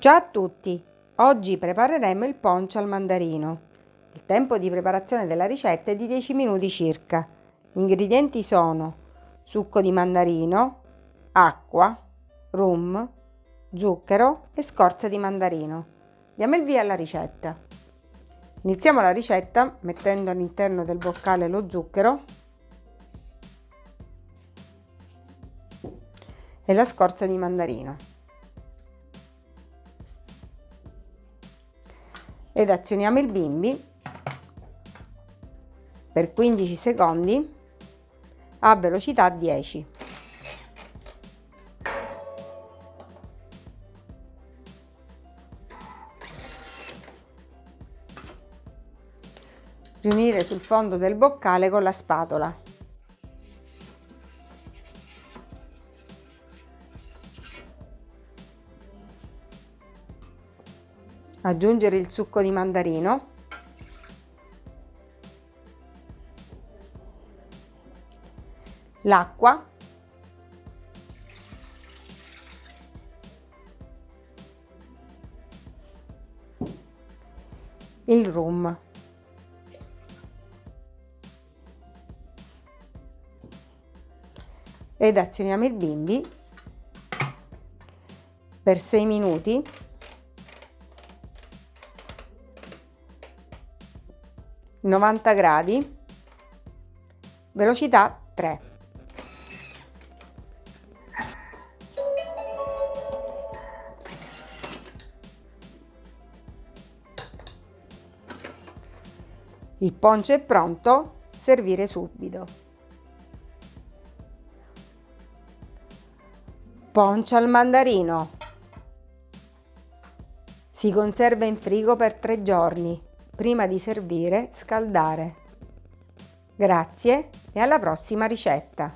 Ciao a tutti! Oggi prepareremo il poncio al mandarino. Il tempo di preparazione della ricetta è di 10 minuti circa. Gli ingredienti sono succo di mandarino, acqua, rum, zucchero e scorza di mandarino. Diamo il via alla ricetta. Iniziamo la ricetta mettendo all'interno del boccale lo zucchero e la scorza di mandarino. Ed azioniamo il bimbi per 15 secondi a velocità 10. Riunire sul fondo del boccale con la spatola. Aggiungere il succo di mandarino. L'acqua. Il rum. Ed azioniamo il bimbi. Per 6 minuti 90 gradi, velocità 3. Il poncio è pronto, servire subito. Poncio al mandarino. Si conserva in frigo per tre giorni prima di servire scaldare. Grazie e alla prossima ricetta!